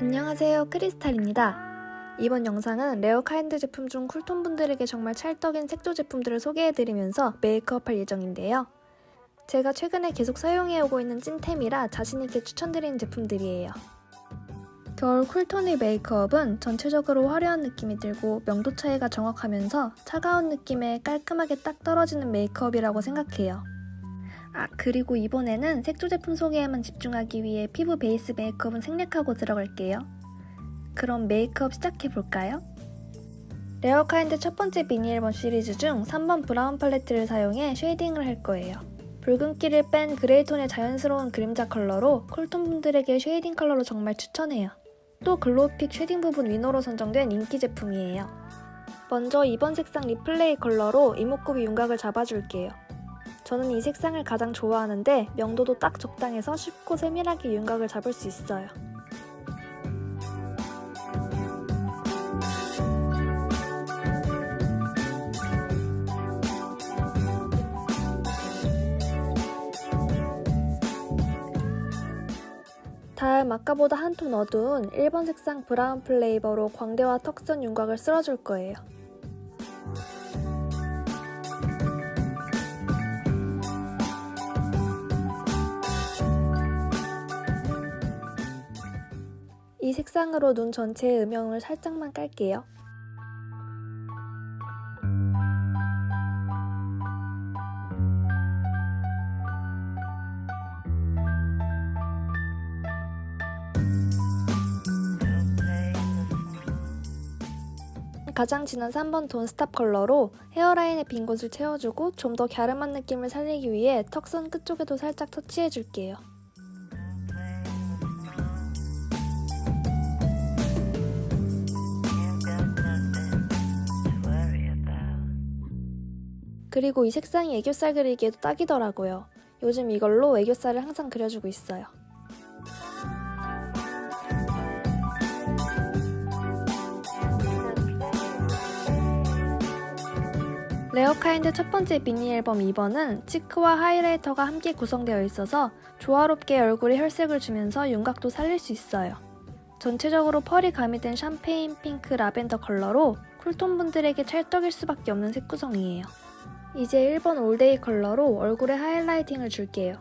안녕하세요 크리스탈입니다. 이번 영상은 Rarekind 제품 중 cool tone 분들에게 정말 찰떡인 색조 제품들을 소개해드리면서 메이크업 할 예정인데요. 제가 최근에 계속 사용해오고 있는 찐템이라 자신있게 추천드리는 제품들이에요. 겨울 cool tone의 메이크업은 전체적으로 화려한 느낌이 들고 명도 차이가 정확하면서 차가운 느낌에 깔끔하게 딱 떨어지는 메이크업이라고 생각해요. 아 그리고 이번에는 색조 제품 소개에만 집중하기 위해 피부 베이스 메이크업은 생략하고 들어갈게요. 그럼 메이크업 시작해볼까요? 레어카인드 첫 번째 미니 앨범 시리즈 중 3번 브라운 팔레트를 사용해 shading을 할 거예요. 붉은기를 뺀 그레이톤의 자연스러운 그림자 컬러로 cool tone 분들에게 shading 컬러로 정말 추천해요. 또 글로우픽 shading 부분 위너로 선정된 인기 제품이에요. 먼저 2번 색상 리플레이 컬러로 이목구비 윤곽을 잡아줄게요. 저는 이 색상을 가장 좋아하는데 명도도 딱 적당해서 쉽고 세밀하게 윤곽을 잡을 수 있어요. 다음 아까보다 한 톤 어두운 1번 색상 브라운 플레이버로 광대와 턱선 윤곽을 쓸어줄 거예요. 이 색상으로 눈 전체에 음영을 살짝만 깔게요. 가장 진한 3번 돈 스탑 컬러로 헤어라인의 빈 곳을 채워주고 좀 더 갸름한 느낌을 살리기 위해 턱선 끝쪽에도 살짝 터치해줄게요. 그리고 이 색상이 애교살 그리기에도 딱이더라고요. 요즘 이걸로 애교살을 항상 그려주고 있어요. 레어카인드 첫 번째 미니 앨범 2번은 cheek와 highlighter가 함께 구성되어 있어서 조화롭게 얼굴에 혈색을 주면서 윤곽도 살릴 수 있어요. 전체적으로 pearl이 가미된 샴페인 핑크 라벤더 컬러로 cool tone 분들에게 찰떡일 수밖에 없는 색 구성이에요. 이제 1번 all day 컬러로 얼굴에 highlighting을 줄게요.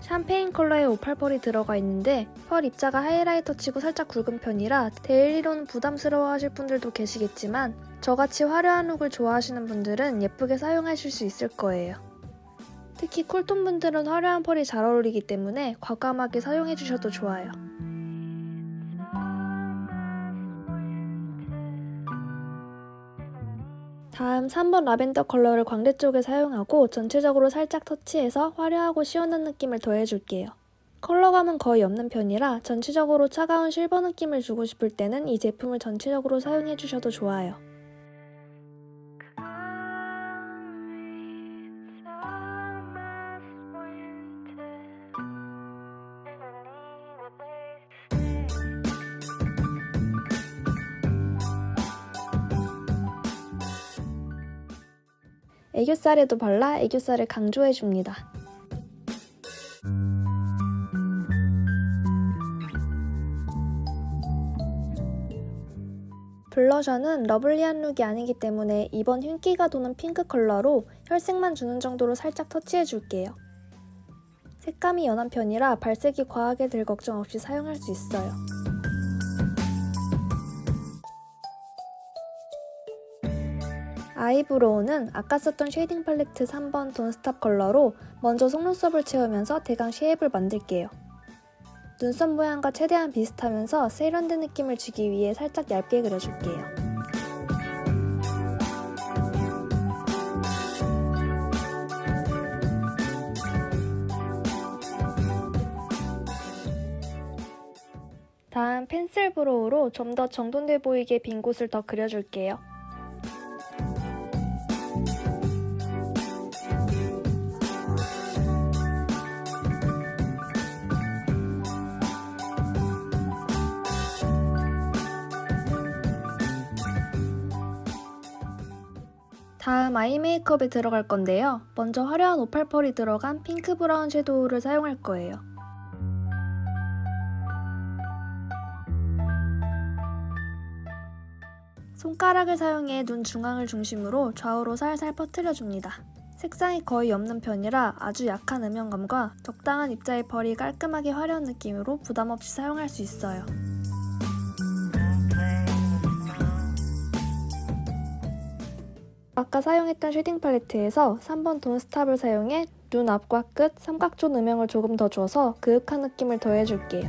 샴페인 컬러의 오팔 pearl이 들어가 있는데 pearl 입자가 highlighter 치고 살짝 굵은 편이라 daily로는 부담스러워 하실 분들도 계시겠지만 저같이 화려한 look을 좋아하시는 분들은 예쁘게 사용하실 수 있을 거예요. 특히 cool tone 분들은 화려한 pearl이 잘 어울리기 때문에 과감하게 사용해주셔도 좋아요. 다음 3번 라벤더 컬러를 광대 쪽에 사용하고 전체적으로 살짝 터치해서 화려하고 시원한 느낌을 더해줄게요. 컬러감은 거의 없는 편이라 전체적으로 차가운 실버 느낌을 주고 싶을 때는 이 제품을 전체적으로 사용해주셔도 좋아요. 애교살에도 발라 애교살을 강조해줍니다. blusher는 lovely한 look이 아니기 때문에 2번 흰기가 도는 핑크 컬러로 혈색만 주는 정도로 살짝 터치해줄게요. 색감이 연한 편이라 발색이 과하게 들 걱정 없이 사용할 수 있어요. eyebrow는 아까 썼던 shading 팔레트 3번 don't stop 컬러로 먼저 속눈썹을 채우면서 대강 shape을 만들게요. 눈썹 모양과 최대한 비슷하면서 세련된 느낌을 주기 위해 살짝 얇게 그려줄게요. 다음 pencil brow로 좀 더 정돈돼 보이게 빈 곳을 더 그려줄게요. 다음 아이 메이크업에 들어갈 건데요. 먼저 화려한 오팔펄이 들어간 핑크 브라운 섀도우를 사용할 거예요. 손가락을 사용해 눈 중앙을 중심으로 좌우로 살살 퍼뜨려줍니다. 색상이 거의 없는 편이라 아주 약한 음영감과 적당한 입자의 펄이 깔끔하게 화려한 느낌으로 부담없이 사용할 수 있어요. 아까 사용했던 shading 팔레트에서 3번 don't stop을 사용해 눈 앞과 끝 삼각존 음영을 조금 더 줘서 그윽한 느낌을 더해줄게요.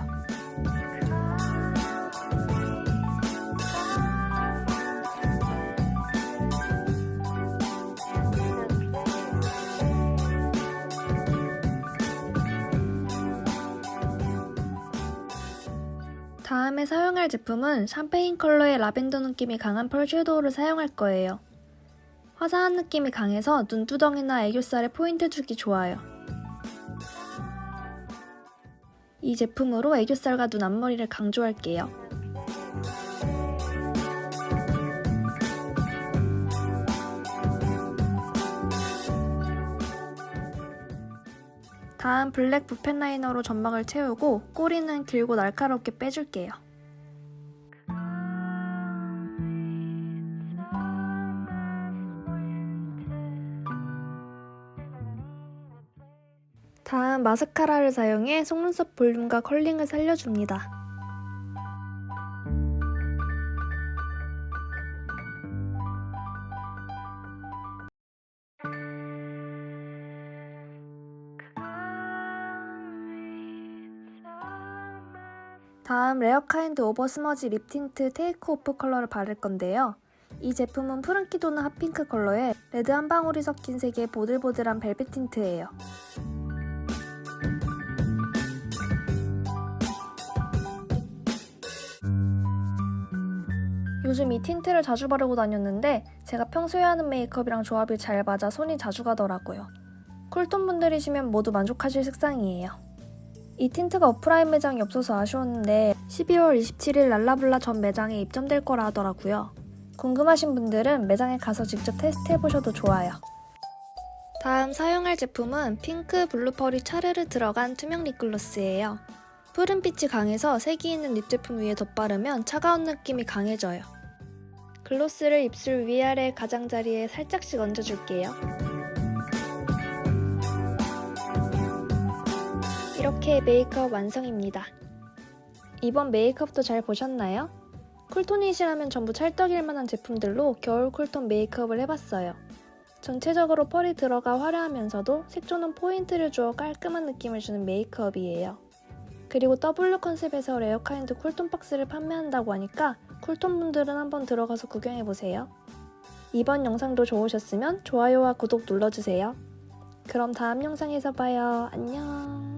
다음에 사용할 제품은 샴페인 컬러의 라벤더 느낌이 강한 pearl shadow를 사용할 거예요. 화사한 느낌이 강해서 눈두덩이나 애교살에 포인트 주기 좋아요. 이 제품으로 애교살과 눈 앞머리를 강조할게요. 다음 블랙 붓펜 라이너로 점막을 채우고 꼬리는 길고 날카롭게 빼줄게요. 다음 마스카라를 사용해 속눈썹 볼륨과 curling을 살려줍니다. 다음 레어카인드 over smudge lip tint take off 컬러를 바를 건데요. 이 제품은 푸른기 도는 hot pink 컬러에 레드 한 방울이 섞인 색의 보들보들한 벨벳 tint예요. 요즘 이 tint를 자주 바르고 다녔는데 제가 평소에 하는 메이크업이랑 조합이 잘 맞아 손이 자주 가더라고요. cool tone 분들이시면 모두 만족하실 색상이에요. 이 tint가 오프라인 매장이 없어서 아쉬웠는데 12월 27일 랄라블라 전 매장에 입점될 거라 하더라고요. 궁금하신 분들은 매장에 가서 직접 테스트해보셔도 좋아요. 다음 사용할 제품은 핑크 블루 pearl이 차르르 들어간 투명 lip gloss예요. 푸른빛이 강해서 색이 있는 lip 제품 위에 덧바르면 차가운 느낌이 강해져요. gloss를 입술 위아래 가장자리에 살짝씩 얹어줄게요. 이렇게 메이크업 완성입니다. 이번 메이크업도 잘 보셨나요? cool tone이시라면 전부 찰떡일 만한 제품들로 겨울 cool tone 메이크업을 해봤어요. 전체적으로 pearl이 들어가 화려하면서도 색조는 포인트를 주어 깔끔한 느낌을 주는 메이크업이에요. 그리고 W 컨셉에서 레어카인드 cool tone 박스를 판매한다고 하니까 cool tone 분들은 한번 들어가서 구경해보세요. 이번 영상도 좋으셨으면 좋아요와 구독 눌러주세요. 그럼 다음 영상에서 봐요. 안녕.